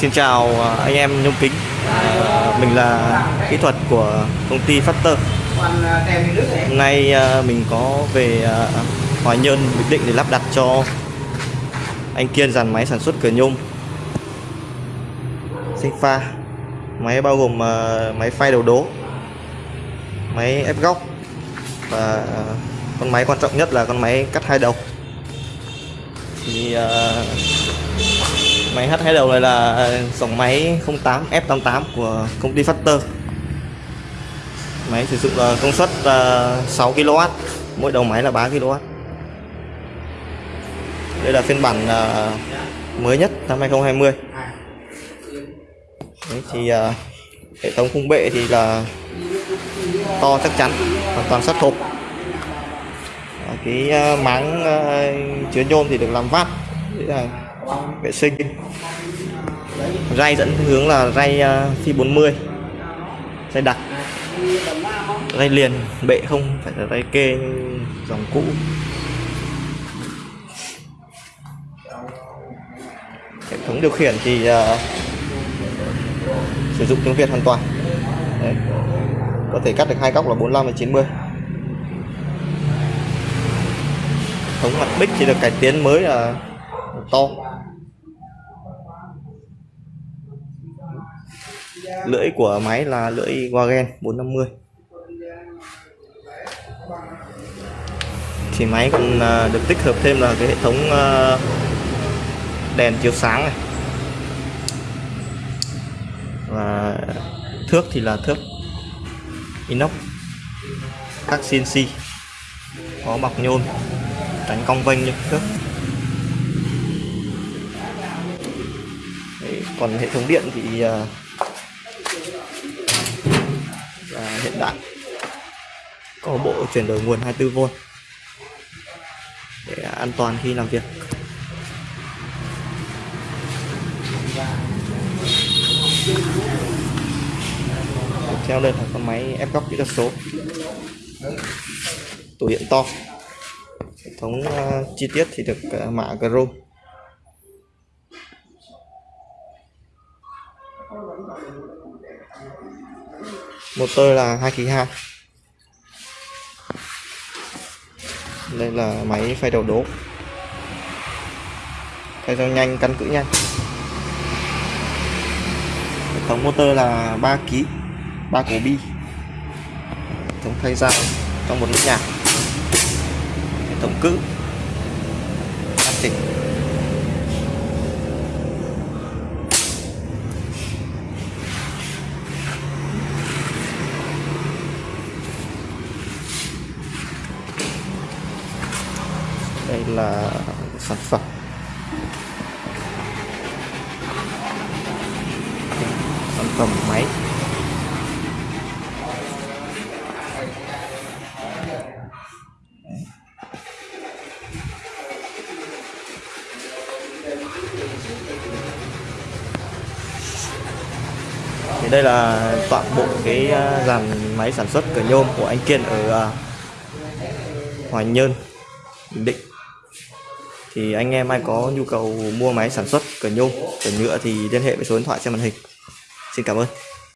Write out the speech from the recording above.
Xin chào à, anh em nhôm kính. À, Mình là kỹ thuật của công ty Factor. Hôm nay à, mình có về à, Hoài Nhơn Bình Định để lắp đặt cho anh Kiên dàn máy sản xuất cửa nhôm. Sinh pha. Máy bao gồm à, máy phay đầu đố Máy ép góc Và con máy quan trọng nhất là con máy cắt hai đầu. Thì à, Máy h hai đầu này là dòng máy 08 F88 của công ty Factor. Máy sử dụng là công suất ờ, 6 kW Mỗi đầu máy là 3 kW Đây là phiên bản ờ, mới nhất năm 2020 Đấy, thì hệ thống khung bệ thì là to chắc chắn hoàn toàn sắt thục cái máng chứa nhôm thì được làm vát. Đấy là vệ sinh. Ray dẫn hướng là ray à, phi 40 ray đặc ray liền bệ không phải là ray kê dòng cũ. Hệ thống điều khiển thì uh, sử dụng tiếng Việt hoàn toàn. Đấy. có thể cắt được hai góc là 45 và 90 thống mặt bích thì được cải tiến mới là to lưỡi của máy là lưỡi Wagen 450 thì máy còn à, được tích hợp thêm là cái hệ thống à, đèn chiếu sáng này. Và thước thì là thước inox, các CNC có bọc nhôm tránh cong vênh như thước còn hệ thống điện thì uh, là hiện đại. Có bộ chuyển đổi nguồn 24V để an toàn khi làm việc. Treo lên là con máy ép góc kỹ thuật số. Tủ điện to. Hệ thống uh, chi tiết thì được uh, mạ chrome. Một tơ là 2 kg 2 đây là máy phay đầu đố. Phay dao nhanh, căn cự nhanh. Hệ thống motor là 3 kg 3 cổ bi. Hệ thống thay dao trong một nút nhạc hệ thống cữ hoàn chỉnh. Là sản phẩm. Sản phẩm máy. Thì đây là toàn bộ cái à, dàn máy sản xuất cửa nhôm của anh Kiên ở à, Hoài Nhơn Bình Định thì anh em ai có nhu cầu mua máy sản xuất cửa nhôm cửa nhựa thì liên hệ với số điện thoại trên màn hình. Xin cảm ơn.